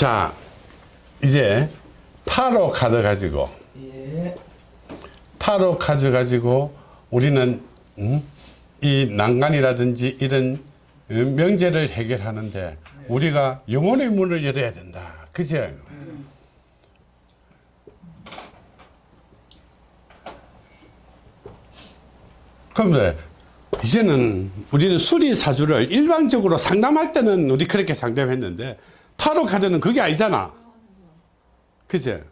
자, 이제 타로 카드 가지고 예. 타로 카드 가지고 우리는 음? 이 난간이라든지 이런 어, 명제를 해결하는데 우리가 영혼의 문을 열어야 된다. 그죠? 그런데 이제는 우리는 수리사주를 일반적으로 상담할 때는 우리 그렇게 상담했는데 타로 카드는 그게 아니잖아. 그제?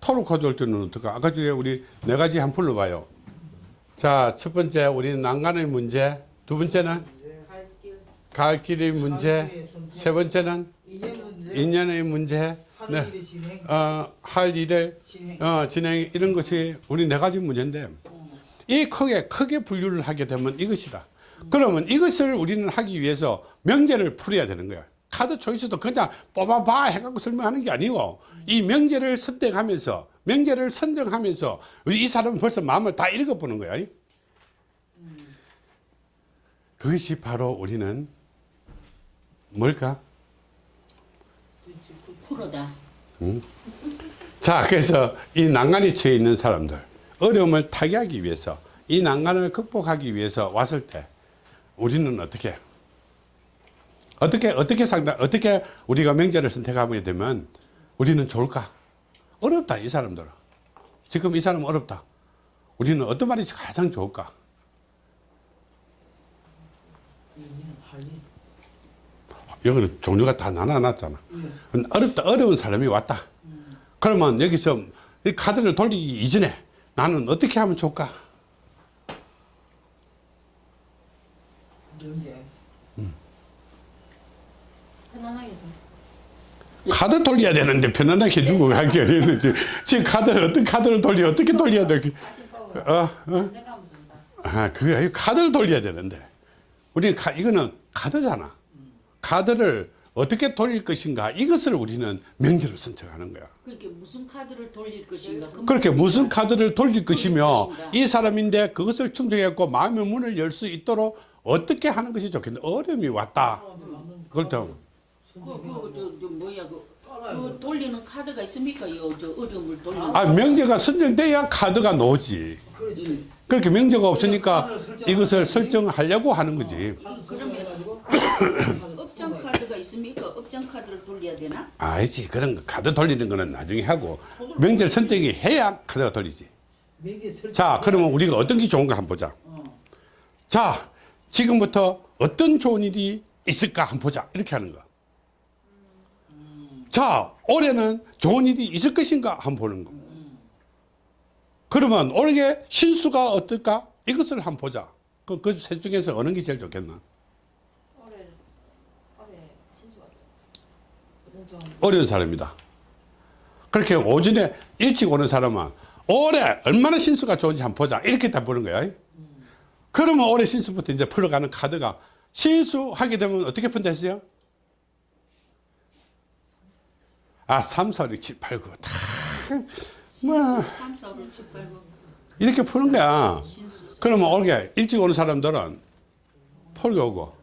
타로 카드 할 때는 어떡하? 아까 전에 우리 네 가지 한 풀러봐요. 자, 첫 번째 우리는 난간의 문제, 두 번째는 갈 길의 문제, 세 번째는 인연의 문제, 네. 어, 할 일을. 어, 진행 이런 것이 우리 네 가지 문제인데 이 크게 크게 분류를 하게 되면 이것이다. 그러면 이것을 우리는 하기 위해서 명제를 풀어야 되는 거야. 카드 초이스도 그냥 뽑아봐 해갖고 설명하는 게 아니고 이 명제를 선택하면서 명제를 선정하면서 이 사람은 벌써 마음을 다 읽어보는 거야. 그것이 바로 우리는 뭘까? 프로다. 자, 그래서 이 난간에 처해 있는 사람들, 어려움을 타개하기 위해서, 이 난간을 극복하기 위해서 왔을 때, 우리는 어떻게, 어떻게, 어떻게 상담, 어떻게 우리가 명제를 선택하게 되면 우리는 좋을까? 어렵다, 이 사람들은. 지금 이 사람은 어렵다. 우리는 어떤 말이 가장 좋을까? 여기는 종류가 다 나눠놨잖아. 어렵다, 어려운 사람이 왔다. 그러면 여기서 이 카드를 돌리기 이전에 나는 어떻게 하면 좋을까? 명제. 편안하게 좀. 카드 돌려야 되는데 편안하게 해주고 할게 되는지 지금 카드를 어떤 카드를 돌려 어떻게 돌려야 돼? 어, 어? 아, 그게 아니고 카드를 돌려야 되는데 우리 카, 이거는 카드잖아. 카드를 어떻게 돌릴 것인가 이것을 우리는 명제로 선택하는 거야. 그렇게 무슨 카드를 돌릴 것인가. 그 그렇게 무슨 카드를 돌릴 것이며. 이 사람인데 그것을 충족했고 마음의 문을 열 수 있도록 어떻게 하는 것이 좋겠는데 어려움이 왔다. 때 그, 그, 저, 저, 뭐야, 그, 그 돌리는 카드가 있습니까? 요, 저, 어려움을 돌리는. 아, 명제가 선정돼야 카드가 나오지. 그렇지. 그렇게 명제가 없으니까 이것을 설정하려고 하는 거지. 그러면 업장 카드가 있습니까? 업장 카드를 돌려야 되나? 아니지. 그런 거 카드 돌리는 거는 나중에 하고 명제를 선택이 해야 카드가 돌리지. 자, 그러면 우리가 어떤 게 좋은가 한번 보자. 자, 지금부터 어떤 좋은 일이 있을까 한번 보자. 이렇게 하는 거. 자, 올해는 좋은 일이 있을 것인가 한번 보는 거. 그러면 올해 신수가 어떨까? 이것을 한번 보자. 그, 그셋 중에서 어느 게 제일 좋겠나? 어려운 사람이다. 그렇게 오전에 일찍 오는 사람은 올해 얼마나 신수가 좋은지 한번 보자. 이렇게 다 보는 거야. 그러면 올해 신수부터 이제 풀어가는 카드가 신수하게 되면 어떻게 푼다 했어요? 아, 3, 4, 6, 7, 8, 9. 다, 뭐, 3, 4, 5, 6, 7, 8, 9. 이렇게 푸는 거야. 그러면 올해 일찍 오는 사람들은 폴게 오고,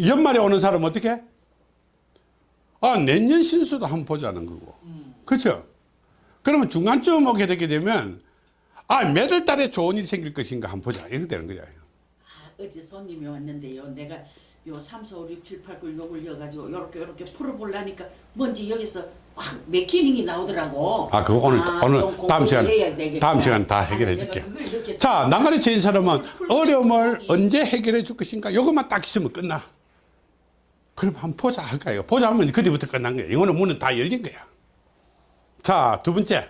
연말에 오는 사람은 어떻게? 아, 내년 신수도 한번 보자는 거고. 그렇죠? 그러면 중간쯤 오게 되게 되면, 아, 몇월 달에 좋은 일이 생길 것인가 한번 보자. 이렇게 되는 거야. 아, 어제 손님이 왔는데요. 내가 요 3, 4, 5, 6, 7, 8, 9 요걸 이어가지고 요렇게 요렇게 풀어보려니까 뭔지 여기서 확 맥히닝이 나오더라고. 아, 그거 오늘, 오늘 좀 다음 시간. 다음 시간 다 해결해 줄게. 자, 난간에 처인 사람은 어려움을 언제 해결해 줄 것인가? 이것만 딱 있으면 끝나. 그럼 한번 보자 할까요? 보자 하면 그때부터 끝난 거야. 이거는 문은 다 열린 거야. 자, 두 번째.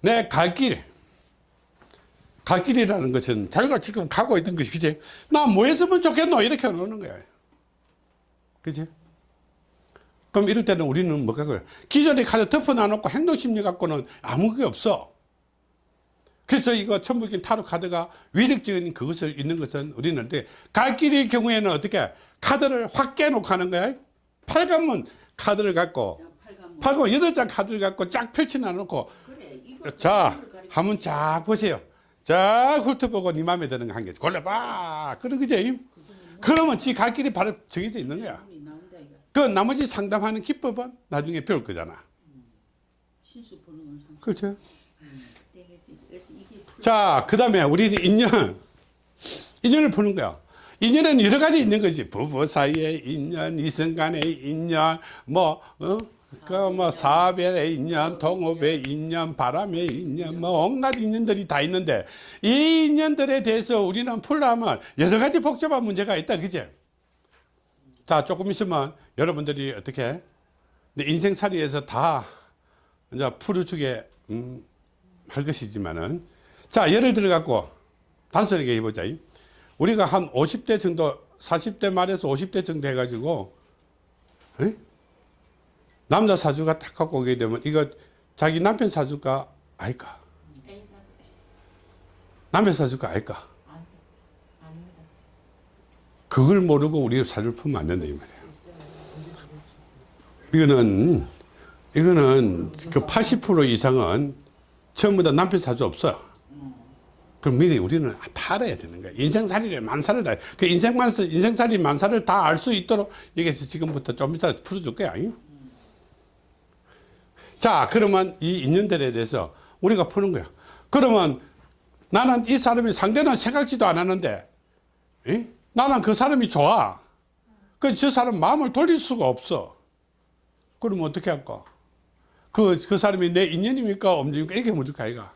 내 갈 길. 갈 길이라는 것은 자기가 지금 가고 있는 것이, 그지? 나 뭐 했으면 좋겠노? 이렇게 놓는 거야. 그지? 그럼 이럴 때는 우리는 뭐가 그 기존의 카드 덮어놔놓고 행동심리 갖고는 아무 게 없어. 그래서 이거 천부적인 타로 카드가 위력적인 그것을 있는 것은 우리는? 갈 길일 경우에는 어떻게 카드를 확 깨놓고 하는 거야? 팔관문 카드를 갖고. 팔관 여덟 장 카드를 갖고 쫙 펼쳐놔 놓고 그래, 자. 한번 쫙 보세요. 쫙 훑어보고 네 마음에 드는 거 한 개 골라봐. 그런 거지. 그러면 지 갈 길이 바로 정해져 있는 거야. 그 나머지 상담하는 기법은 나중에 배울 거잖아. 그렇죠? 이게 이게 풀- 자, 그 다음에 우리는 인연. 인연을 푸는 거야. 인연은 여러 가지 있는 거지. 부부 사이의 인연, 이성 간의 인연, 뭐, 어? 그, 뭐, 사업의 인연, 동업의 인연, 바람의 인연, 뭐, 온갖 인연들이 다 있는데, 이 인연들에 대해서 우리는 풀려면 여러 가지 복잡한 문제가 있다. 그지? 자, 조금 있으면 여러분들이 어떻게, 내 인생살이에서 다 이제 풀어주게, 음, 할 것이지만은, 자, 예를 들어 갖고 단순하게 해보자. 우리가 한 50대 정도, 40대 말에서 50대 정도 해가지고, 에? 남자 사주가 딱 갖고 오게 되면 이거 자기 남편 사주가 아닐까? 남편 사주가 아닐까? 그걸 모르고 우리 사주를 풀면 안 된다, 이 말이야. 이거는, 이거는 그 80% 이상은 전부 다 남편 사주 없어. 그럼 미리 우리는 다 알아야 되는 거야. 인생살이를 만사를 다, 그 인생만, 인생살이 만사를 다 알 수 있도록 여기서 지금부터 좀 이따 풀어줄 거야. 잉? 자, 그러면 이 인연들에 대해서 우리가 푸는 거야. 그러면 나는 이 사람이 상대는 생각지도 않았는데, 이? 나는 그 사람이 좋아. 그 저 사람 마음을 돌릴 수가 없어. 그러면 어떻게 할까? 그, 그 사람이 내 인연입니까? 엄지입니까? 이게 묻을까, 이가.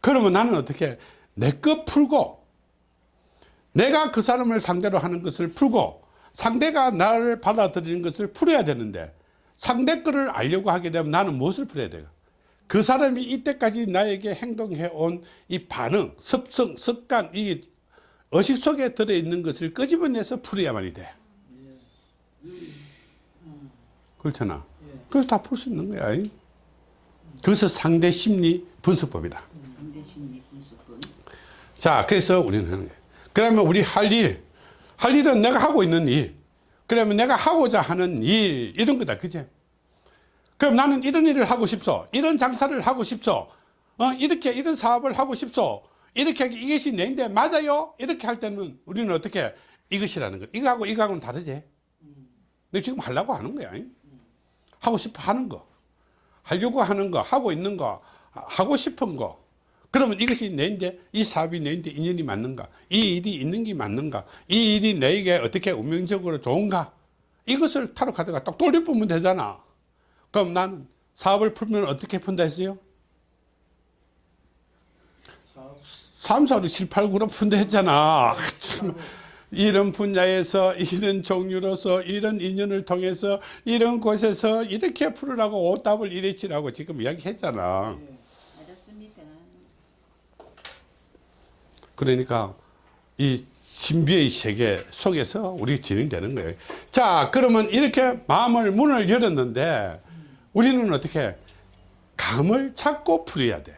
그러면 나는 어떻게, 내 것 풀고, 내가 그 사람을 상대로 하는 것을 풀고, 상대가 나를 받아들이는 것을 풀어야 되는데, 상대 거를 알려고 하게 되면 나는 무엇을 풀어야 돼요? 그 사람이 이때까지 나에게 행동해 온 이 반응, 습성, 습관, 이 의식 속에 들어있는 것을 끄집어내서 풀어야만이 돼. 그렇잖아. 그래서 다 풀 수 있는 거야. 잉? 그래서 상대 심리 분석법이다. 상대 심리 분석은 자, 그래서 우리는 하는 거예요. 그러면 우리 할 일, 할 일은 내가 하고 있는 일. 그러면 내가 하고자 하는 일, 이런 거다. 그제? 그럼 나는 이런 일을 하고 싶소. 이런 장사를 하고 싶소. 어, 이렇게, 이런 사업을 하고 싶소. 이렇게 하기, 이것이 내인데 맞아요? 이렇게 할 때는 우리는 어떻게 이것이라는 거. 이거하고 이거하고는 다르지. 내가 지금 하려고 하는 거야. 잉? 하고 싶어 하는 거. 하려고 하는 거, 하고 있는 거, 하고 싶은 거. 그러면 이것이 내인데, 이 사업이 내인데 인연이 맞는가? 이 일이 있는 게 맞는가? 이 일이 내게 어떻게 운명적으로 좋은가? 이것을 타로 카드가 딱 돌려보면 되잖아. 그럼 나는 사업을 풀면 어떻게 푼다 했어요? 3, 4, 6, 7, 8, 9로 푼다 했잖아. 아, 참. 이런 분야에서 이런 종류로서 이런 인연을 통해서 이런 곳에서 이렇게 풀으라고 오답을 이래치라고 지금 이야기했잖아. 알았습니다. 그러니까 이 신비의 세계 속에서 우리가 진행되는 거예요. 자, 그러면 이렇게 마음을 문을 열었는데 우리는 어떻게 감을 찾고 풀어야 돼요.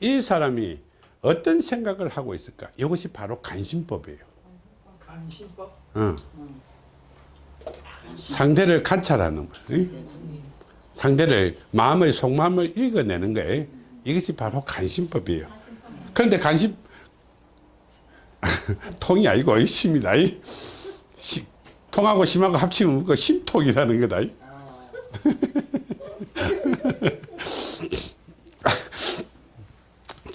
이 사람이 어떤 생각을 하고 있을까? 이것이 바로 간신법이에요. 간신법. 어. 상대를 관찰하는 거예요. 상대를 마음의 속마음을 읽어내는 거예요. 이것이 바로 간신법이에요. 그런데 간신 통이 아니고 심이다. 이. 시- 통하고 심하고 합치면 그 심통이라는 거다. 이.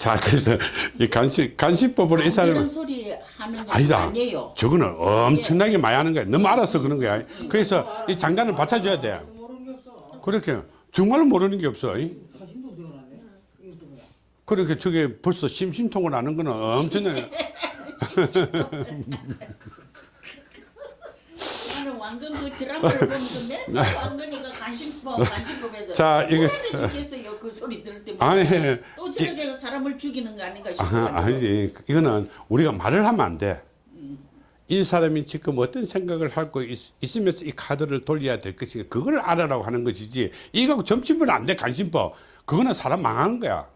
자, 그래서 이 간신 간신법으로 이 사람은 소리 하는 거 아니다. 아니에요. 저거는 엄청나게 많이 하는 거야. 너무 알아서 그런 거야. 그래서 이 장단을 받쳐줘야 돼. 모르는 게 없어. 그렇게 정말 모르는 게 없어. 그렇게 저게 벌써 심심통을 하는 거는 엄청나게. 왕건 그 드라마를 보면서 맨날 왕건이가 간신법, 간신법에서 네. 자, 이거-. 그 소리 들을 때마다. 아니, 또 저래 내가 사람을 죽이는 거 아닌가 싶어. 아, 아니지. 이거는 우리가 말을 하면 안 돼. 이 사람이 지금 어떤 생각을 하고 있, 있으면서 이 카드를 돌려야 될 것인가 그걸 알아라고 하는 것이지 이거 점치면 안 돼 간신법 그거는 사람 망하는 거야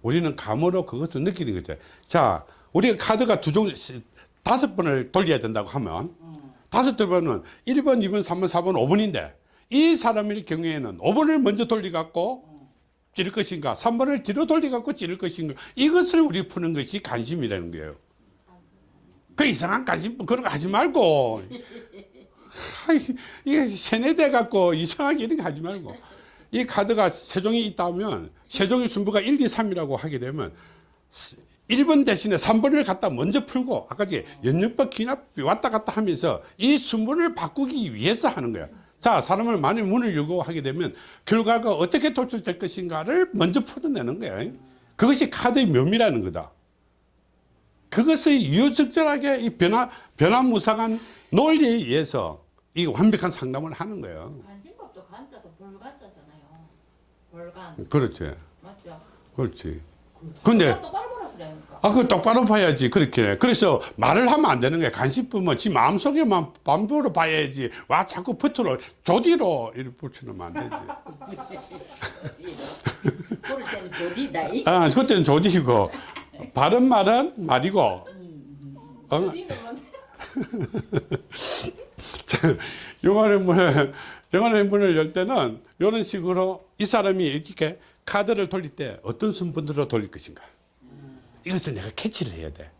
우리는 감으로 그것을 느끼는 거죠 자 우리가 카드가 두 종류 다섯 번을 돌려야 된다고 하면 다섯 번은 1번 2번 3번 4번 5번인데 이 사람일 경우에는 5번을 먼저 돌려갖고 찌를 것인가 3번을 뒤로 돌려갖고 찌를 것인가 이것을 우리 푸는 것이 관심이라는 거예요. 그 이상한 관심 그런 거 하지 말고. 이게 세뇌돼 갖고 이상하게 이렇게 하지 말고. 이 카드가 세 종이 있다면 세 종의 순부가 1, 2, 3이라고 하게 되면 1번 대신에 3번을 갖다 먼저 풀고 아까 지 연육법 기납비 왔다 갔다 하면서 이 순번을 바꾸기 위해서 하는 거야. 자, 사람을 많이 문을 열고 하게 되면 결과가 어떻게 도출될 것인가를 먼저 풀어내는 거야. 그것이 카드의 묘미라는 거다. 그것을 유적절하게 이 변화, 변화무쌍한 논리에 의해서 이 완벽한 상담을 하는 거예요. 간신법도 간자도 볼간자잖아요. 볼간 그렇지. 맞죠? 그렇지. 근데 아, 그 똑바로 봐야지. 그렇게. 그래서 말을 하면 안 되는 거야. 간식 보면 지 마음속에만 반부로 봐야지. 와, 자꾸 붙으로 조디로 이렇게 붙이면 안 되지. 그럴 때는. 아, 그때는 조디고. 바른 말은 말이고. 어? 영화의 문을, 영화의 문을 열 때는 이런 식으로 이 사람이 이렇게 카드를 돌릴 때 어떤 순번으로 돌릴 것인가. 이것을 내가 캐치를 해야 돼.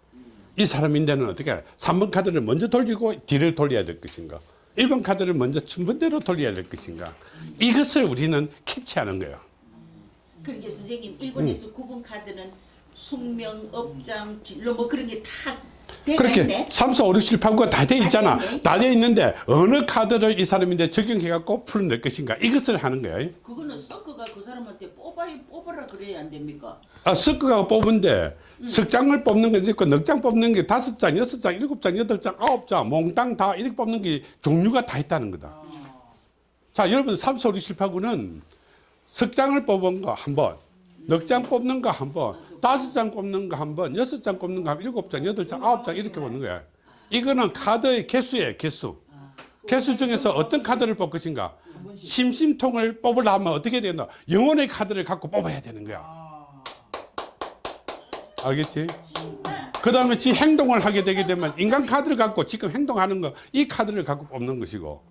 이 사람인데는 어떻게 3번 카드를 먼저 돌리고 뒤를 돌려야 될 것인가. 1번 카드를 먼저 순번대로 돌려야 될 것인가. 이것을 우리는 캐치하는 거예요. 그러니까 선생님 1번에서 9번 카드는 숙명, 업장, 진로 뭐 그런 게 다 그렇게 있네. 3, 4, 5, 6, 7, 8, 9가 다 돼 있잖아. 다 돼. 다돼 있는데 어느 카드를 이 사람인데 적용해갖고 풀어낼 것인가. 이것을 하는 거예요. 그거는 섞어가 그 사람한테 뽑아야 뽑아라 그래야 안 됩니까? 아, 섞어가 뽑은데 석 장을 뽑는 게 있고 넉 장 뽑는 게 다섯 장, 여섯 장, 일곱 장, 여덟 장, 아홉 장, 몽땅 다 이렇게 뽑는 게 종류가 다 있다는 거다. 자, 여러분 3, 4, 5, 6, 7, 8, 9는 석 장을 뽑은 거 한 번, 넉 장 뽑는 거 한 번, 다섯 장 뽑는 거 한 번, 여섯 장 뽑는 거 한 번, 일곱 장, 여덟 장, 아홉 장 이렇게 뽑는 거야. 이거는 카드의 개수예요, 개수. 개수 중에서 어떤 카드를 뽑 것인가? 심심통을 뽑으려면 어떻게 되나? 영혼의 카드를 갖고 뽑아야 되는 거야. 알겠지? 그 다음에 지 행동을 하게 되게 되면 인간 카드를 갖고 지금 행동하는 거 이 카드를 갖고 뽑는 것이고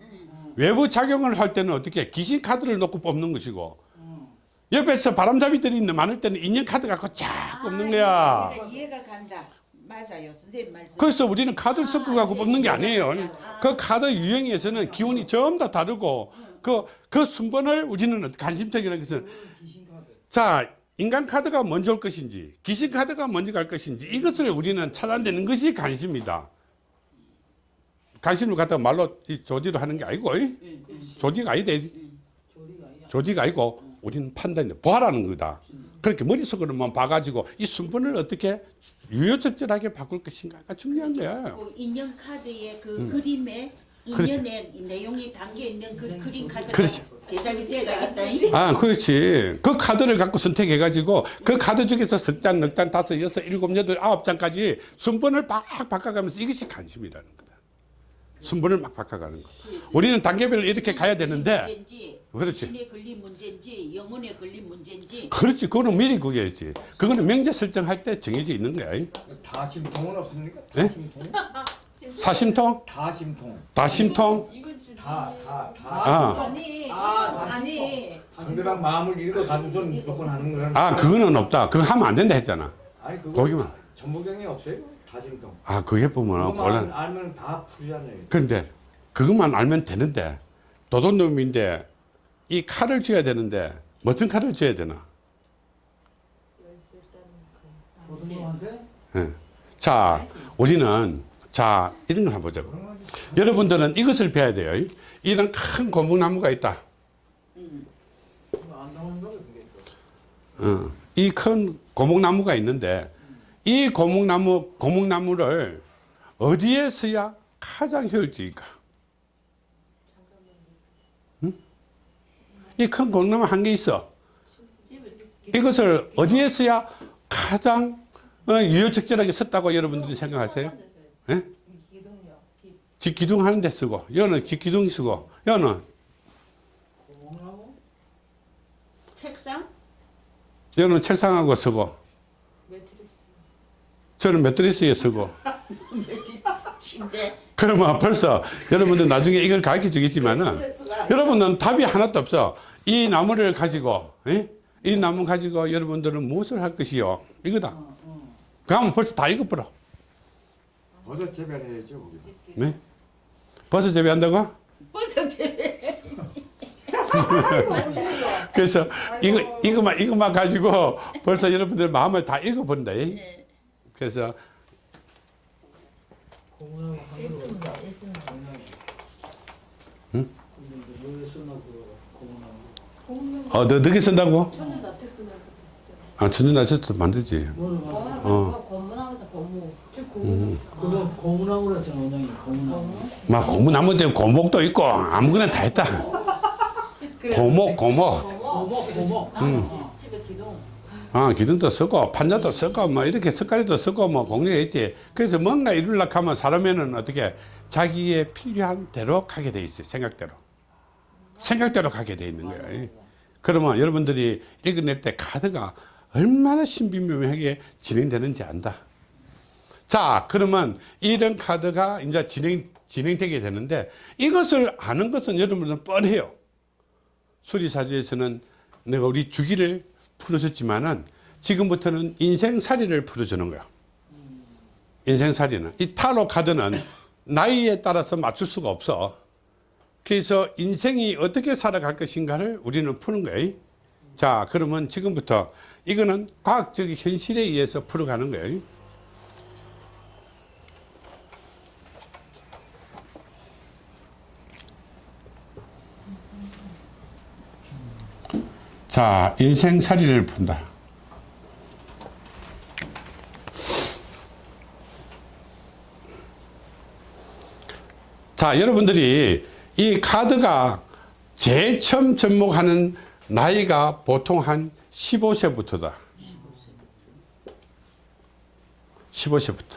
외부 작용을 할 때는 어떻게 귀신 카드를 놓고 뽑는 것이고 옆에서 바람잡이들이 있는 많을 때는 인연 카드 갖고 쫙 뽑는 거야. 그러니까 이해가 간다. 맞아요, 선생님 말씀. 그래서 우리는 카드를 섞어 갖고 뽑는 게 아니에요. 그 카드 유형에서는 기운이 전부 다 다르고 그, 그 순번을 우리는 관심턱이라는 것은 자, 인간 카드가 먼저 올 것인지 귀신 카드가 먼저 갈 것인지 이것을 우리는 찾아내는 것이 관심이다. 관심을 갖다가 말로 이 조디로 하는 게 아니고 이? 조디가 아니다. 이. 조리가 아니야. 조디가 아니고 우리는 판단이 보아라는 거다. 그렇게 머릿속으로만 봐가지고 이 순번을 어떻게 유효적절하게 바꿀 것인가가 중요한 거야. 그 인연 카드의 그 음. 그림에. 인연의 내용이 담겨 있는 그 그림 카드가 그렇지. 제작이 되어가 있다. 아, 그렇지. 그 카드를 갖고 선택해가지고 그 카드 중에서 석 장, 넉 장, 다섯, 여섯, 일곱, 여덟, 아홉 장까지 순번을 막 바꿔가면서 이것이 관심이라는 거다. 순번을 막 바꿔가는 거. 우리는 단계별로 이렇게 가야 되는데, 그렇지. 신에 걸린 문제인지 영혼에 걸린 문제인지 그렇지. 그거는 미리 구해야지. 그거는 명제 설정할 때 정해져 있는 거야. 다심통은 없습니까? 예? 다심통? 사심통, 다심통. 다심통. 다, 다, 다. 아, 아니, 아, 아니. 상대방 마음을 읽어 가지고선 무조건 하는 거라는 아, 그거는 없다. 그거 하면 안 된다 했잖아. 아니 그거 거기만. 전부경이 없어요? 다심통. 아, 그게 보면 곤란. 알면 다 풀잖아요. 그런데 그것만 알면 되는데 도둑놈인데 이 칼을 쥐어야 되는데 무슨 칼을 쥐어야 되나? 고등님한테 예. 자, 우리는 자 이런 걸 한번 보자고. 여러분들은 이것을 배워야 돼요. 이런 큰 고목나무가 있다. 어, 이큰 고목나무가 있는데 이 고목나무 고목나무를 어디에 써야 가장 효율적일까? 이큰 고목나무 한 개 있어. 이것을 어디에 써야 가장 어, 유효적절하게 썼다고 여러분들이 생각하세요? 예? 기둥요. 기- 집 기둥 하는 데 쓰고, 여는 집 기둥 쓰고, 여는 책상 여는 책상하고 쓰고, 매트리스. 저는 매트리스에 쓰고. 그러면 벌써 여러분들 나중에 이걸 가르쳐 주겠지만은 여러분은 답이 하나도 없어. 이 나무를 가지고, 예? 이 나무 가지고 여러분들은 무엇을 할 것이요? 이거다. 그러면 벌써 다 읽어버려. 버섯 재배해야죠 거기서. 네? 벌써 재배한다고? 벌써 돼. 그래서 이거 이거만 이것만 가지고 벌써 여러분들 마음을 다 읽어버린다. 이. 네. 그래서 고문하고 한글로 예술가 예술가 응? 근데 왜 쓰나 그 고문하고 공룡 어, 너 늦게 쓴다고? 천연 나태꾼에서 아, 천연나셔도 만들지. 어. 음. 그건 고문하고 그랬잖아 원장님 고문하고 막 고무나무 때 고목도 있고 아무거나 다 했다. 고목, 고목. 고목 고목 음. 아, 집에 기둥 아, 기둥도 쓰고 판자도 쓰고 뭐 이렇게 석가리도 쓰고 뭐 공략했지. 그래서 뭔가 이루려고 하면 사람에는 어떻게 자기의 필요한 대로 가게 돼 있어요. 생각대로. 생각대로 가게 돼 있는 거예요. 그러면 여러분들이 읽어낼 때 카드가 얼마나 신비묘하게 진행되는지 안다. 자, 그러면 이런 카드가 이제 진행, 진행되게 되는데 이것을 아는 것은 여러분들은 뻔해요. 수리사주에서는 내가 우리 주기를 풀어줬지만은 지금부터는 인생살이를 풀어주는 거야. 인생살이는. 이 타로 카드는 나이에 따라서 맞출 수가 없어. 그래서 인생이 어떻게 살아갈 것인가를 우리는 푸는 거예요. 자, 그러면 지금부터 이거는 과학적 현실에 의해서 풀어가는 거예요. 자, 인생살이를 푼다. 자, 여러분들이 이 카드가 제일 처음 접목하는 나이가 보통 한 15세부터다. 15세부터.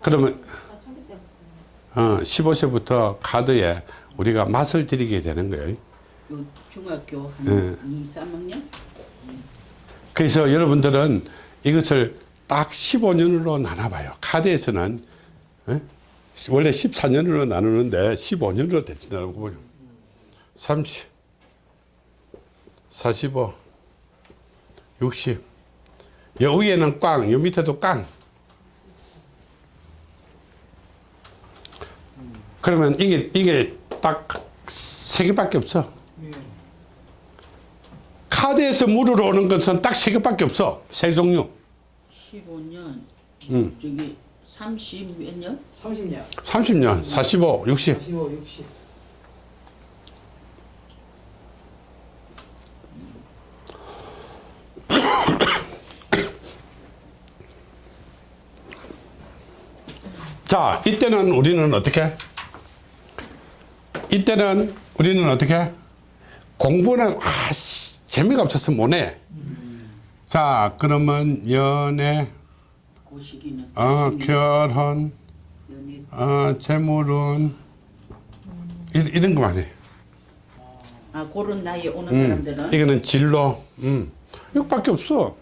그러면 어, 15세부터 카드에 우리가 맛을 들이게 되는 거예요. 요 중학교 한 네. 2, 3학년? 그래서 여러분들은 이것을 딱 15년으로 나눠봐요. 카드에서는 어? 원래 14년으로 나누는데 15년으로 대칭하고 보요 30, 45, 60. 여 위에는 꽝, 여 밑에도 깡. 그러면 이게 이게 딱 세 개밖에 없어. 예. 카드에서 물으러 오는 것은 딱 세 개밖에 없어. 세 종류. 15년, 음. 저기 30 몇 년? 30년 30년, 45, 60. 45 60 자, 이때는 우리는 어떻게? 이때는 우리는 어떻게? 공부는 아, 씨, 재미가 없어서 못해. 자, 그러면 연애, 어, 결혼, 어, 재물운 이, 이런 거만 해. 아 그런 나이에 오는 음, 사람들은 이거는 진로. 음. 이것밖에 없어.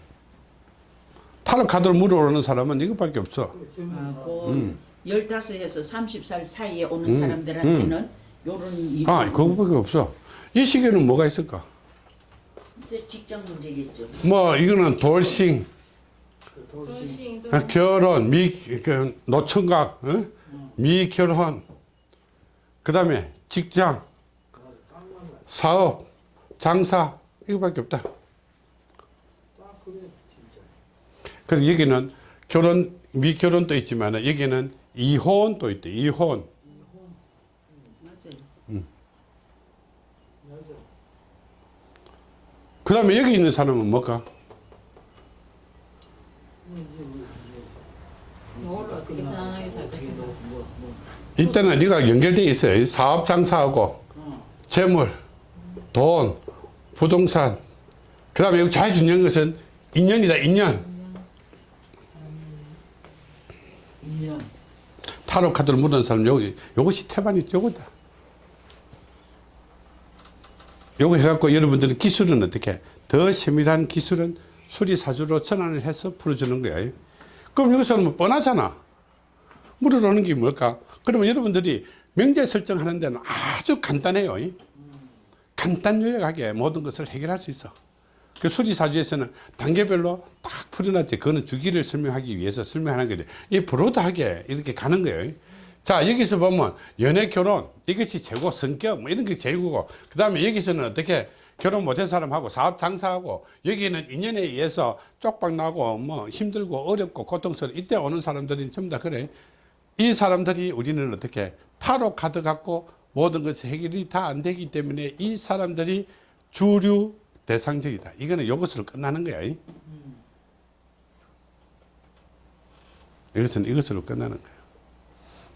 타로 카드를 물어오는 사람은 이것밖에 없어. 아, 그 음. 15에서 30살 사이에 오는 음, 사람들한테는 요런 일 아, 그거밖에 없어. 이 시기에는 뭐가 있을까? 직장 문제겠죠. 뭐, 이거는 돌싱, 그 돌싱 돌싱 아, 결혼, 미, 그 노총각, 어? 미결혼, 그 다음에 직장, 사업, 장사, 이거밖에 없다. 그래서 여기는 결혼, 미결혼도 있지만 여기는 이혼도 있대, 이혼. 맞아요. 맞아 그 다음에 여기 있는 사람은 뭘까? 이때는 네가 연결돼 있어요. 사업 장사하고 어. 재물, 돈, 부동산. 그 다음에 여기 제일 중요한 것은 인연이다, 인연. 2년 타로 카드를 묻은 사람 여기 요것이 태반이 요거다. 요거 해갖고 여러분들은 기술은 어떻게 더 세밀한 기술은 수리사주로 전환을 해서 풀어주는 거예요. 그럼 여기서는 뭐 뻔하잖아. 물어오는 게 뭘까? 그러면 여러분들이 명제 설정하는 데는 아주 간단해요. 간단 요약하게 모든 것을 해결할 수 있어. 그 수리사주에서는 단계별로 딱 풀어놨지. 그거는 주기를 설명하기 위해서 설명하는 거지. 이 브로드하게 이렇게 가는 거예요. 자 여기서 보면 연애 결혼 이것이 최고 성격 뭐 이런 게 제일고 그 다음에 여기서는 어떻게 결혼 못한 사람하고 사업 장사하고 여기는 인연에 의해서 쪽박 나고 뭐 힘들고 어렵고 고통스러워 이때 오는 사람들이 전부 다 그래. 이 사람들이 우리는 어떻게 타로 카드 갖고 모든 것이 해결이 다 안 되기 때문에 이 사람들이 주류 대상적이다. 이거는 이것으로 끝나는 거야. 이. 이것은 이것으로 끝나는 거예요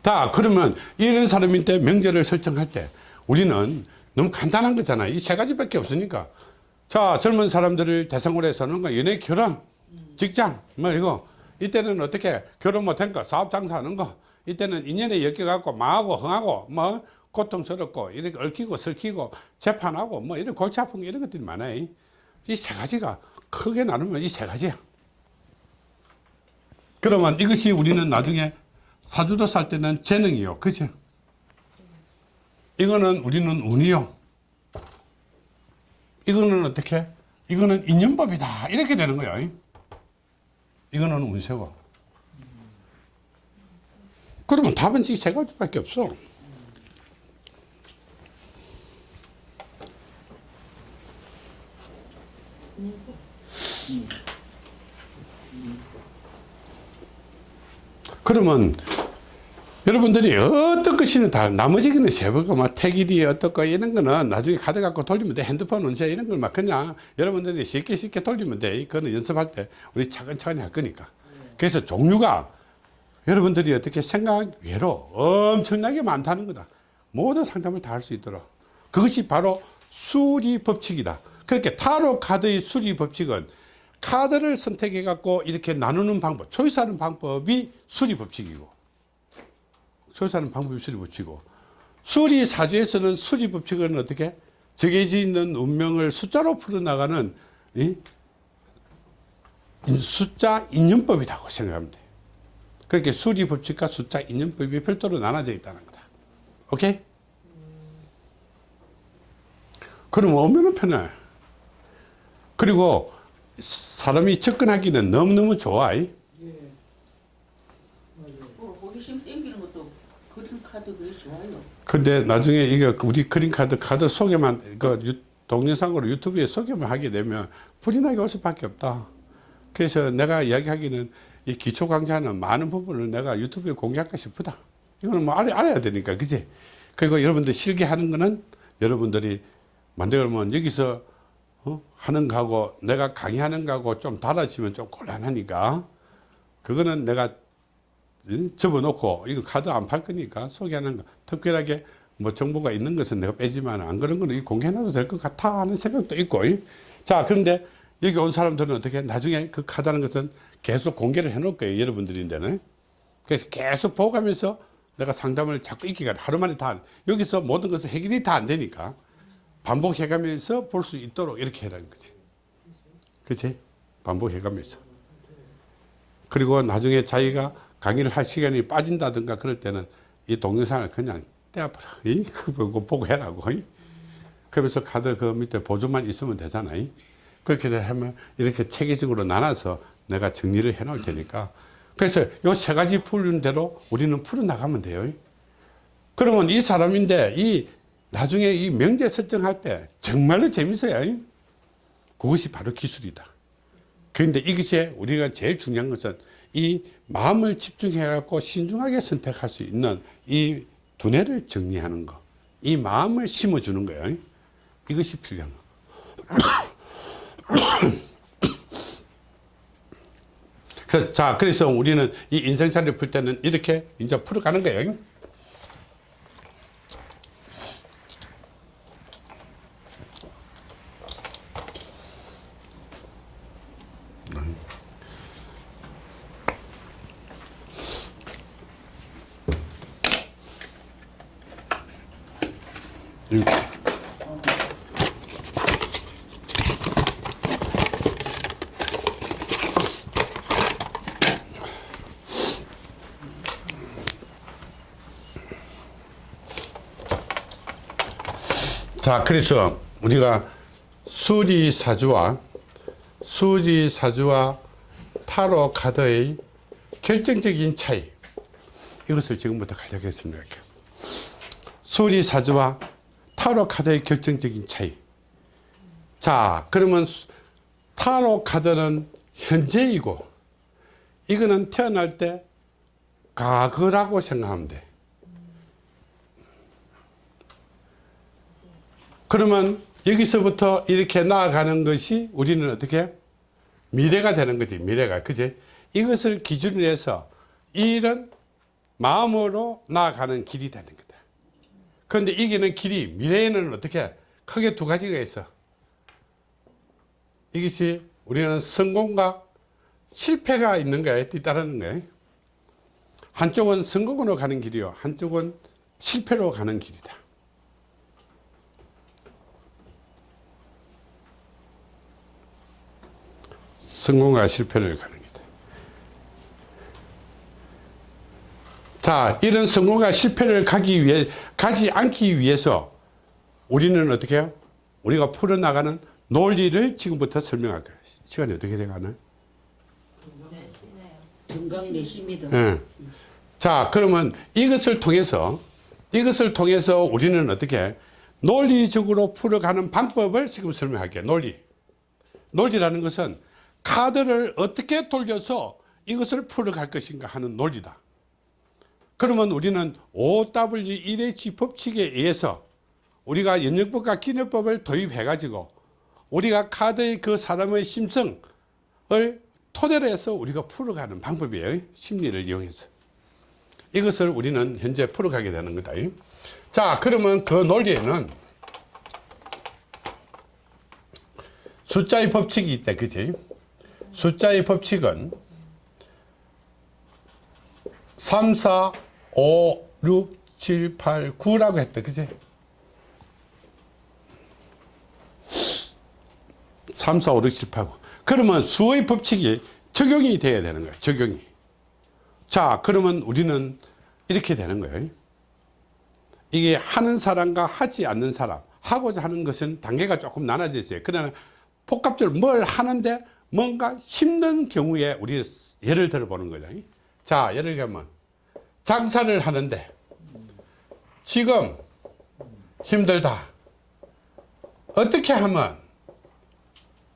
다 그러면 이런 사람인데 명제를 설정할 때 우리는 너무 간단한 거잖아요. 이 세 가지밖에 없으니까. 자, 젊은 사람들을 대상으로 해서는 거 연애, 결혼, 직장, 뭐 이거. 이때는 어떻게 결혼 못한 거, 사업 장사하는 거. 이때는 인연에 엮여갖고 망하고 흥하고 뭐 고통스럽고 이렇게 얽히고 설키고 재판하고 뭐 이런 골치 아픈 거 이런 것들이 많아요. 이 세 가지가 크게 나누면 이 세 가지야. 그러면 이것이 우리는 나중에 사주도 살 때는 재능이요. 그죠? 이거는 우리는 운이요. 이거는 어떻게? 이거는 인연법이다. 이렇게 되는 거야. 이거는 운세고. 그러면 답은 이 세 가지밖에 없어. 그러면 여러분들이 어떤 것이는 다 나머지 거는 세부고 막 택일이 어떻고 이런 거는 나중에 카드 갖고 돌리면 돼. 핸드폰 운세 이런 걸 막 그냥 여러분들이 쉽게 쉽게 돌리면 돼. 그거는 연습할 때 우리 차근차근히 할 거니까. 그래서 종류가 여러분들이 어떻게 생각 외로 엄청나게 많다는 거다. 모든 상담을 다 할 수 있도록. 그것이 바로 수리 법칙이다. 그렇게 타로 카드의 수리 법칙은 카드를 선택해 갖고 이렇게 나누는 방법 초이스하는 방법이 수리 법칙이고 소유사는 방법이 수리 법칙이고 수리 사주에서는 수리 법칙은 어떻게? 정해져 있는 운명을 숫자로 풀어나가는 이? 숫자 인연법이라고 생각하면 돼 그렇게 수리 법칙과 숫자 인연법이 별도로 나눠져 있다는 거다. 오케이? 그러면 얼마나 편해. 그리고 사람이 접근하기는 너무너무 좋아 이. 예. 어, 호기심 땡기는 것도 그림 카드 그게 좋아요. 근데 나중에 이거 우리 그린카드 카드 소개만 그 유- 동영상으로 유튜브에 소개만 하게 되면 불이 나게 올 수밖에 없다. 그래서 내가 이야기하기는 이 기초 강좌는 많은 부분을 내가 유튜브에 공개할까 싶다. 이거는 뭐 알아, 알아야 되니까, 그지? 그리고 여러분들 실기하는 거는 여러분들이 만들면 여기서 어? 하는 거하고 내가 강의하는 거하고 좀 달라지면 좀 곤란하니까 그거는 내가 응? 접어놓고 이거 카드 안 팔 거니까 소개하는 거 특별하게 뭐 정보가 있는 것은 내가 빼지만 안 그런 거는 공개해놔도 될 것 같아 하는 생각도 있고 이. 자 그런데 여기 온 사람들은 어떻게 나중에 그 카드하는 것은 계속 공개를 해 놓을 거예요 여러분들인데는 그래서 계속 보고가면서 내가 상담을 자꾸 있기가 하루 만에 다 여기서 모든 것은 해결이 다 안 되니까 반복해가면서 볼 수 있도록 이렇게 해라는 거지 그치 반복해가면서 그리고 나중에 자기가 강의를 할 시간이 빠진다든가 그럴 때는 이 동영상을 그냥 떼어버려. 이, 그거 보고 해라고. 이. 그러면서 카드 그 밑에 보조만 있으면 되잖아. 이. 그렇게 하면 이렇게 체계적으로 나눠서 내가 정리를 해 놓을 테니까. 그래서 요 세 가지 풀는 대로 우리는 풀어나가면 돼요. 그러면 이 사람인데 이 나중에 이 명제 설정할 때 정말로 재밌어요. 이. 그것이 바로 기술이다. 그런데 이것이 우리가 제일 중요한 것은 이 마음을 집중해 갖고 신중하게 선택할 수 있는 이 두뇌를 정리하는 거. 이 마음을 심어 주는 거예요. 이것이 필요한 거. 그래서 자, 그래서 우리는 이 인생살이를 풀 때는 이렇게 이제 풀어가는 거예요. 자, 그래서 우리가 수리사주와 수리사주와 타로 카드의 결정적인 차이. 이것을 지금부터 설명할게요. 수리사주와 타로 카드의 결정적인 차이. 자, 그러면 수- 타로 카드는 현재이고, 이거는 태어날 때 과거라고 생각하면 돼. 그러면 여기서부터 이렇게 나아가는 것이 우리는 어떻게? 미래가 되는 거지, 미래가. 그지? 이것을 기준으로 해서 이런 마음으로 나아가는 길이 되는 거다. 그런데 이기는 길이 미래에는 어떻게? 크게 두 가지가 있어. 이것이 우리는 성공과 실패가 있는 거에 뒤따르는 거예요. 한쪽은 성공으로 가는 길이요. 한쪽은 실패로 가는 길이다. 성공과 실패를 가는 길이다. 자, 이런 성공과 실패를 가기 위해, 가지 않기 위해서 우리는 어떻게 해요? 우리가 풀어나가는 논리를 지금부터 설명할 거예요. 시간이 어떻게 돼가나? 네. 자, 그러면 이것을 통해서, 이것을 통해서 우리는 어떻게 논리적으로 풀어가는 방법을 지금 설명할게요. 논리. 논리라는 것은 카드를 어떻게 돌려서 이것을 풀어갈 것인가 하는 논리다. 그러면 우리는 OW1H 법칙에 의해서 우리가 연역법과 기능법을 도입해가지고 우리가 카드의 그 사람의 심성을 토대로 해서 우리가 풀어가는 방법이에요. 심리를 이용해서. 이것을 우리는 현재 풀어가게 되는 거다. 자, 그러면 그 논리에는 숫자의 법칙이 있다. 그지? 숫자의 법칙은 3, 4, 5, 6, 7, 8, 9라고 했다. 그지? 3, 4, 5, 6, 7, 8, 9. 그러면 수의 법칙이 적용이 돼야 되는 거예요. 적용이. 자, 그러면 우리는 이렇게 되는 거예요. 이게 하는 사람과 하지 않는 사람, 하고자 하는 것은 단계가 조금 나눠져 있어요. 그러나 복합적으로 뭘 하는데 뭔가 힘든 경우에 우리 예를 들어 보는 거죠. 자, 예를 들면 장사를 하는데 지금 힘들다. 어떻게 하면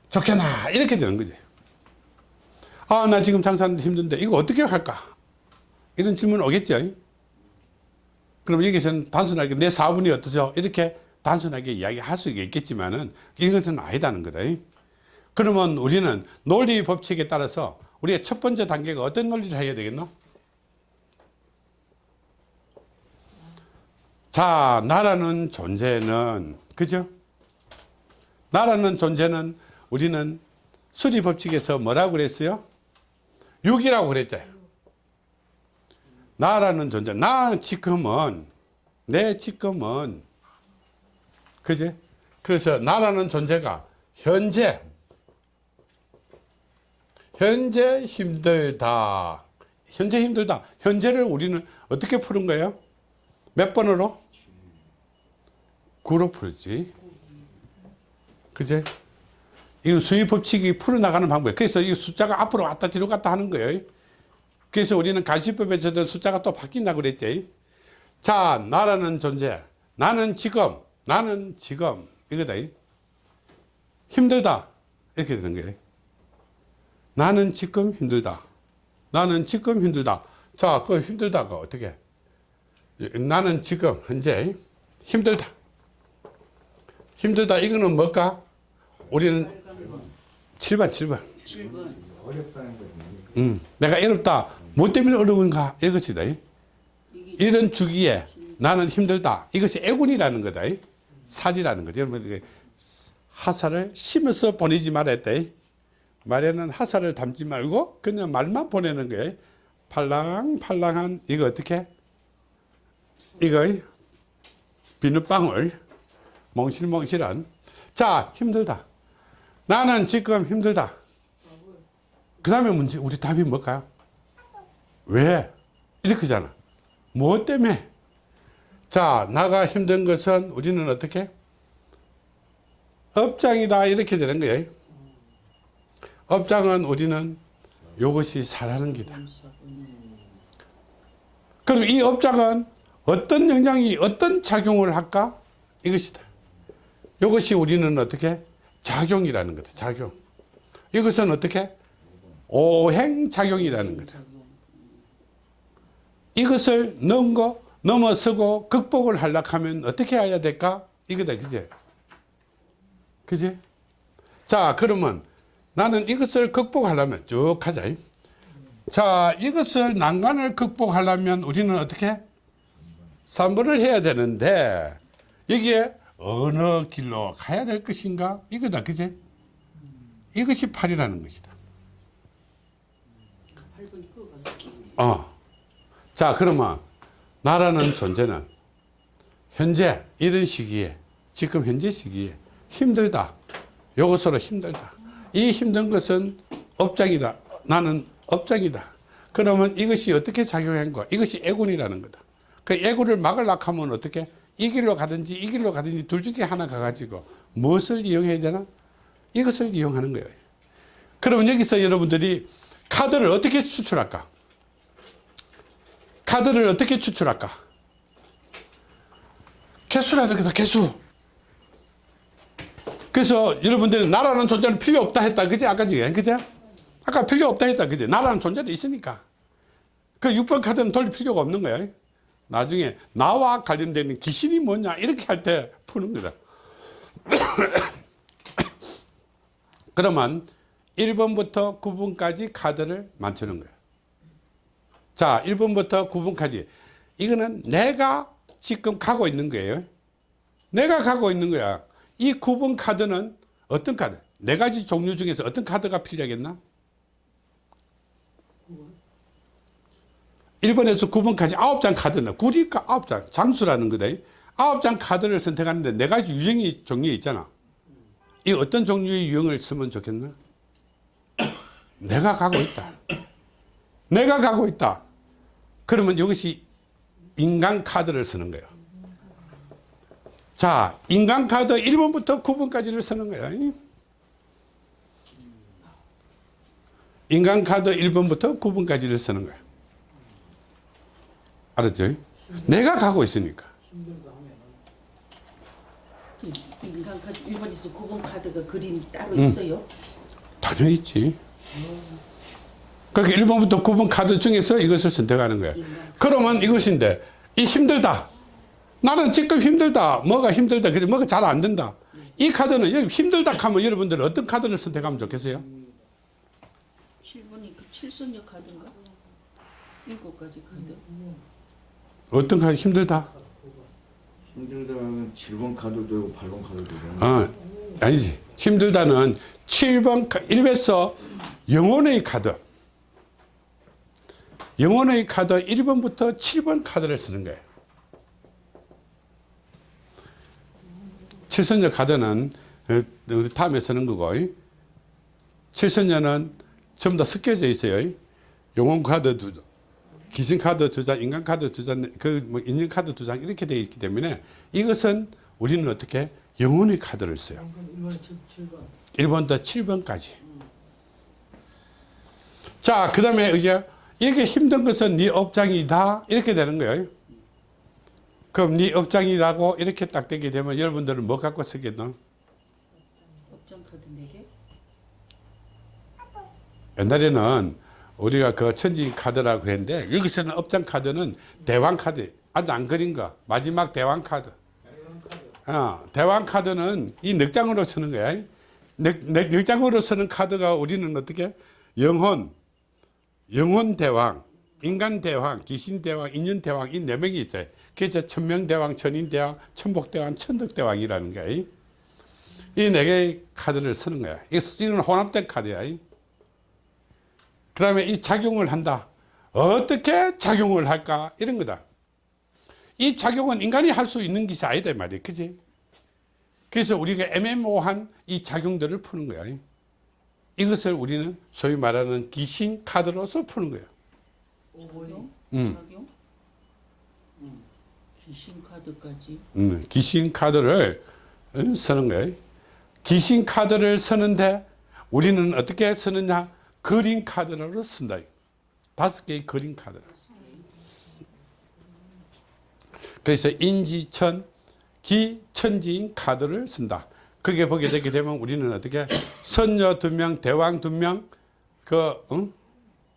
좋겠나? 이렇게 되는 거지. 아 나 지금 장사하는데 힘든데 이거 어떻게 할까? 이런 질문 오겠죠? 그럼 여기서는 단순하게 내 사분이 어떠죠? 이렇게 단순하게 이야기할 수 있겠지만은 이것은 아니다는 거다 그러면 우리는 논리 법칙에 따라서 우리의 첫 번째 단계가 어떤 논리를 해야 되겠노 자 나라는 존재는 그죠 나라는 존재는 우리는 수리 법칙에서 뭐라고 그랬어요? 육이라고 그랬잖아요. 나라는 존재. 나 지금은 내 지금은 그지? 그래서 나라는 존재가 현재 현재 힘들다. 현재 힘들다. 현재를 우리는 어떻게 푸는 거예요? 몇 번으로? 9로 풀지. 그제? 이 수입 법칙이 풀어나가는 방법이에요. 그래서 이 숫자가 앞으로 왔다 뒤로 갔다 하는 거예요. 그래서 우리는 간시법에서도 숫자가 또 바뀐다고 그랬지. 자, 나라는 존재. 나는 지금, 나는 지금. 이거다. 힘들다. 이렇게 되는 거예요. 나는 지금 힘들다. 나는 지금 힘들다. 자, 그 힘들다가 어떻게? 나는 지금 현재 힘들다. 힘들다. 이거는 뭘까? 우리는 7번, 7번. 7번 어렵다는 거지. 음, 내가 어렵다. 뭐 때문에 어려운가? 이것이다. 이런 주기에 나는 힘들다. 이것이 애군이라는 거다. 살이라는 거죠. 여러분, 하사를 심어서 보내지 말았다. 말에는 하사를 담지 말고 그냥 말만 보내는 거예요. 팔랑팔랑한 이거 어떻게? 이거 비눗방울 몽실몽실한 자 힘들다. 나는 지금 힘들다. 그 다음에 문제, 우리 답이 뭘까요? 왜? 이렇게잖아. 뭐 때문에? 자, 나가 힘든 것은 우리는 어떻게? 업장이다. 이렇게 되는 거예요. 업장은 우리는 이것이 살아는 기다. 그럼 이 업장은 어떤 영향이 어떤 작용을 할까? 이것이다. 이것이 우리는 어떻게? 작용이라는 거다. 작용. 이것은 어떻게? 오행작용이라는 거다. 이것을 넘고 넘어서고 극복을 하려고 하면 어떻게 해야 될까? 이거다. 그제? 그지? 자, 그러면 나는 이것을 극복하려면 쭉 하자. 자, 이것을 난간을 극복하려면 우리는 어떻게? 3번을 해야 되는데 여기에 어느 길로 가야 될 것인가? 이거다. 그제? 이것이 팔이라는 것이다. 8번이 그거 가서 끼네. 어. 자, 그러면 나라는 존재는 현재 이런 시기에 지금 현재 시기에 힘들다. 요것으로 힘들다. 이 힘든 것은 업장이다. 나는 업장이다. 그러면 이것이 어떻게 작용한 거? 이것이 애군이라는 거다. 그 애군을 막으려고 하면 어떻게? 이 길로 가든지 이 길로 가든지 둘 중에 하나 가가지고 무엇을 이용해야 되나? 이것을 이용하는 거예요. 그러면 여기서 여러분들이 카드를 어떻게 추출할까? 카드를 어떻게 추출할까? 개수라는 거다, 개수. 그래서 여러분들은 나라는 존재는 필요 없다 했다. 그지? 아까 지금. 그죠? 아까 필요 없다 했다. 그지? 나라는 존재는 있으니까. 그 6번 카드는 돌릴 필요가 없는 거야. 나중에 나와 관련되는 귀신이 뭐냐 이렇게 할 때 푸는 거다. 그러면 1번부터 9번까지 카드를 맞추는 거야. 자, 1번부터 9번까지. 이거는 내가 지금 가고 있는 거예요. 내가 가고 있는 거야. 이 9번 카드는 어떤 카드? 네 가지 종류 중에서 어떤 카드가 필요하겠나? 1번에서 9번까지 9장 카드는 구리가 9장 장수라는 거다. 9장 카드를 선택하는데 네 가지 유형이 종류 있잖아. 이 어떤 종류의 유형을 쓰면 좋겠나? 내가 가고 있다. 내가 가고 있다. 그러면 이것이 인간 카드를 쓰는 거예요. 자, 인간 카드 1번부터 9번까지를 쓰는 거야. 인간 카드 1번부터 9번까지를 쓰는 거야. 알았죠? 내가 가고 있으니까. 이- 인간 카드 1번에서 9번 카드가 그림 따로 음. 있어요? 당연히 있지. 그러니까 1번부터 9번 카드 중에서 이것을 선택하는 거야. 그러면 이것인데, 이 힘들다. 나는 지금 힘들다. 뭐가 힘들다. 근데 뭐가 잘 안 된다. 이 카드는 힘들다 하면 여러분들은 어떤 카드를 선택하면 좋겠어요? 7번이 그 7선녀 카드인가? 일곱 가지 카드. 어떤 카드 힘들다? 힘들다는 7번 카드도 되고 8번 카드도 되고 어, 아니지. 힘들다는 7번, 1에서 영혼의 카드. 영혼의 카드 1번부터 7번 카드를 쓰는 거예요. 칠선녀 카드는 어, 우리 다음에 쓰는 거고, 칠선녀는 전부 다 섞여져 있어요. 영혼 카드 두 장, 귀신 카드 두 장, 인간 카드 두 장, 그뭐 인연 카드 두 장 이렇게 되어 있기 때문에 이것은 우리는 어떻게 영혼의 카드를 써요. 1번 7, 7번 1번부터 7번까지. 자, 그 다음에 이제 이게 힘든 것은 네 업장이다. 이렇게 되는 거예요. 그럼 네 업장이라고 이렇게 딱 되게 되면 여러분들은 뭐 갖고 쓰겠노? 업장 카드 4개? 옛날에는 우리가 그 천지 카드라고 그랬는데 여기서는 업장 카드는 대왕 카드. 아주 안 그린 거. 마지막 대왕 카드. 어, 대왕 카드는 이넉 장으로 쓰는 거야. 넉, 넉, 넉 장으로 쓰는 카드가 우리는 어떻게? 영혼, 영혼 대왕, 인간 대왕, 귀신 대왕, 인연 대왕 이 네 명이 있어요. 그래서 천명 대왕, 천인 대왕, 천복 대왕, 천덕 대왕이라는 거야. 이 네 개의 카드를 쓰는 거야. 이건 혼합된 카드야. 그 다음에 이 작용을 한다. 어떻게 작용을 할까? 이런 거다. 이 작용은 인간이 할 수 있는 것이 아니다 말이야. 그지? 그래서 우리가 애매모호한 이 작용들을 푸는 거야. 이것을 우리는 소위 말하는 귀신 카드로서 푸는 거예요. 5번이 음. 작용? 음. 귀신 카드까지. 음, 귀신 카드를 어, 쓰는 거예요. 귀신 카드를 쓰는데 우리는 어떻게 쓰느냐? 그린 카드로 쓴다. 다섯 개의 그린 카드. 그래서 인지천, 기 천지인 카드를 쓴다. 그게 보게 되게 되면 우리는 어떻게 선녀 두 명, 대왕 두 명, 그 응?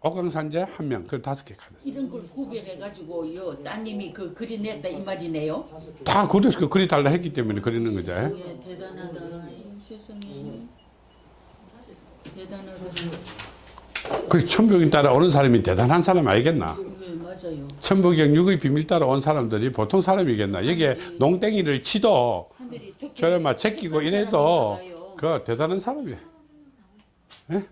옥강산제 한 명, 그 다섯 개 카드. 이런 걸 구별해가지고 요 따님이 그 그려냈다 이 말이네요. 다 그래서 그 그리 달라 했기 때문에 그리는 거죠. 예, 대단하다. 세상에. 대단하다. 그 천복인 따라 오는 사람이 대단한 사람 아니겠나? 네, 맞아요. 천부경 육의 비밀 따라 온 사람들이 보통 사람이겠나? 여기에 농땡이를 치도 저를 막 제끼고 이래도. 그 대단한 사람이야. 예?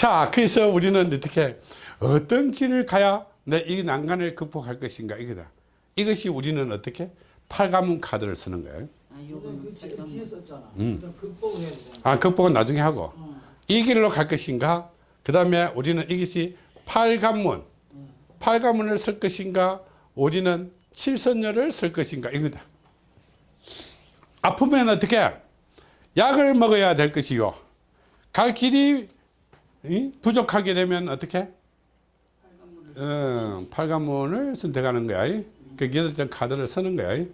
자, 그래서 우리는 어떻게 어떤 길을 가야 내 이 난간을 극복할 것인가 이거다. 이것이 우리는 어떻게 팔가문 카드를 쓰는 거예요. 아, 그 뒤에 잠깐만. 썼잖아. 음. 아, 극복은 나중에 하고 어. 이 길로 갈 것인가? 그 다음에 우리는 이것이 팔관문, 팔관문을 쓸 것인가? 우리는 칠선녀를 쓸 것인가? 이거다. 아프면 어떻게? 약을 먹어야 될 것이요. 갈 길이 이? 부족하게 되면 어떻게? 어, 팔관문을 선택하는 거야. 이. 그 여덟 장 카드를 쓰는 거야. 이.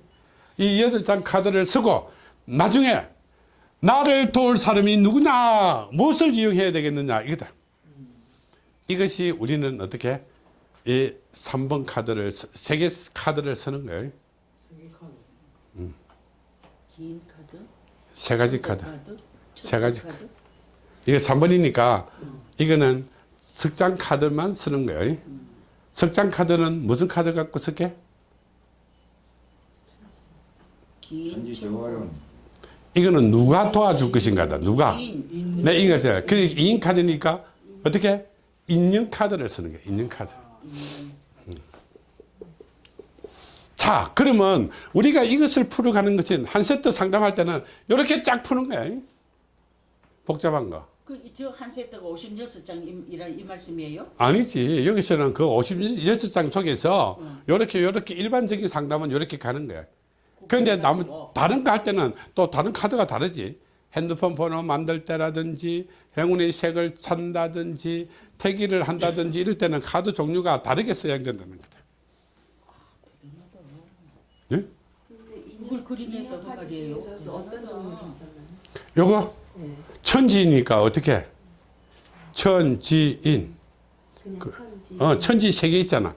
이 여덟 장 카드를 쓰고 나중에 나를 도울 사람이 누구냐 무엇을 이용해야 되겠느냐 이거다 이것이 우리는 어떻게 이 3번 카드를 세 개 카드를 쓰는 거예요 카드. 긴 카드, 세 가지 카드 세 가지 카드. 이게 3번이니까 이거는 석장 카드만 쓰는 거예요. 석장 카드는 무슨 카드 갖고 쓸게? 이거는 누가 도와줄 것인가다. 누가? 긴네 이것을 그 인인 카드니까 어떻게? 인형 카드를 쓰는 거예요 인형 카드. 자 그러면 우리가 이것을 풀어가는 것은 한 세트 상담할 때는 이렇게 쫙 푸는 거야. 복잡한 거 그저 한 세트가 56장이라 이 말씀이에요? 아니지 여기서는 그 56장 속에서 이렇게 이렇게 일반적인 상담은 이렇게 가는 거야 근데 남 다른 거 할 때는 또 다른 카드가 다르지 핸드폰 번호 만들 때라든지 행운의 색을 산다든지 태기를 한다든지 이럴 때는 카드 종류가 다르게 사용된다는 거다 예? 그걸 그리니까 그 말이에요. 어떤 썼나요? 요거 네. 천지니까 어떻게 천지인 그- 천지. 어, 천지 세 개 있잖아.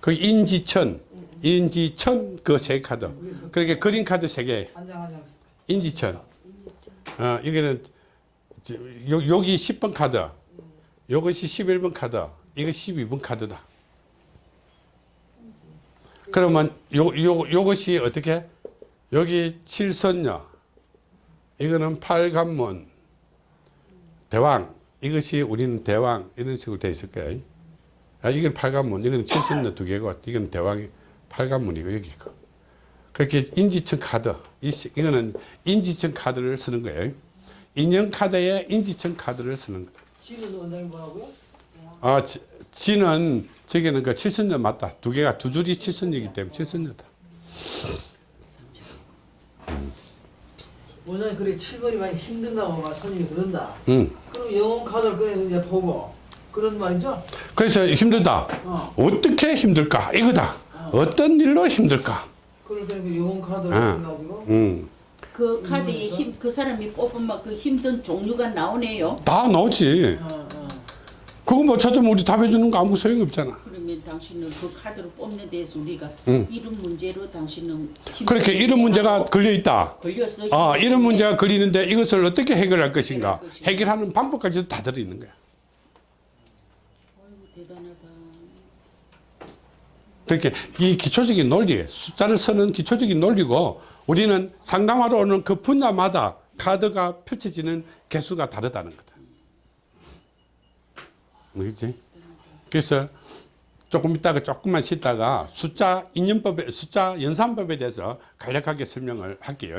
그 인지천, 인지천 그 세 카드. 그렇게 그린 카드 세 개. 한장 한 장. 인지천. 어, 여기는 요, 여기 10번 카드. 요것이 11번 카드. 이거 12번 카드다. 그러면 요, 요, 요것이 어떻게? 여기 칠선녀. 이거는 팔관문. 대왕. 이것이 우리는 대왕. 이런 식으로 되어 있을 거예요. 아, 이건 팔관문, 이건 칠선녀 두 개고, 이건 대왕이 팔관문이고, 여기 있고. 그렇게 인지청 카드, 이, 이거는 인지청 카드를 쓰는 거예요. 인형 카드에 인지청 카드를 쓰는 거다. 지는 원장이 뭐라고요? 아, 지, 지는, 저기는 그 칠선녀 맞다. 두 개가 두 줄이 칠선녀이기 때문에 칠선녀다. 원장이 그래 7번이 많이 힘든다고 막 손님이 그런다. 응. 그럼 영혼 카드를 꺼내서 이제 보고 그런 말이죠? 그래서 힘들다. 어. 어떻게 힘들까? 이거다. 어 떤 일로 힘들까? 그걸 그러니까 영혼 카드를 아. 가지고 응. 그 카드에 힘, 그 사람이 뽑으면 그 힘든 종류가 나오네요. 다 나오지. 어, 어. 그거 못 찾으면 우리 답해주는 거 아무 소용없잖아. 당신은 그 카드를 뽑는 데서 우리가 응. 이런 문제로 당신은 그렇게 이런 문제가 걸려 있다. 걸렸어. 아, 이런 문제가 걸리는데 이것을 어떻게 해결할 것인가? 해결하는 방법까지도 다 들어 있는 거야. 어이구, 대단하다. 그렇게 이 기초적인 논리, 숫자를 쓰는 기초적인 논리고 우리는 상담하러 오는 그 분야마다 카드가 펼쳐지는 개수가 다르다는 거다. 그렇지? 그래서 조금 있다가 조금만 쉬다가 숫자 인연법에 숫자 연산법에 대해서 간략하게 설명을 할게요.